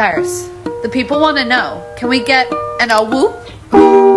Cyrus, the people want to know. Can we get an a whoop?